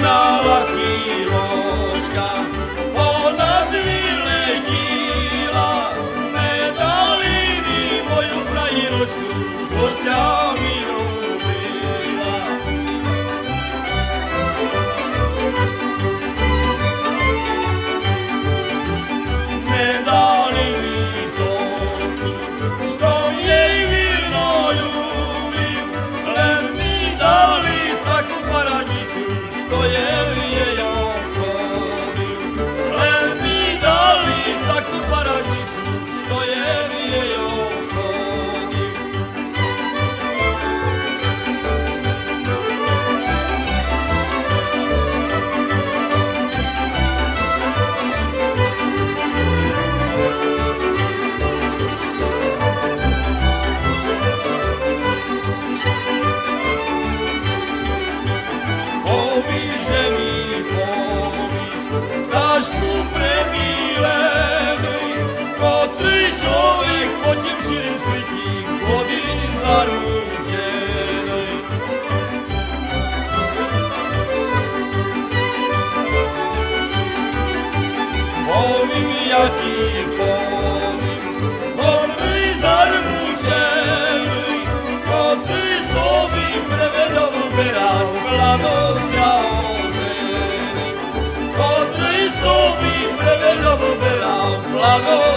now tašku prebílený, kotrý človek po tým širým svetím chodí zaručený. Povím ja ti, povím, Plano Verão, Plano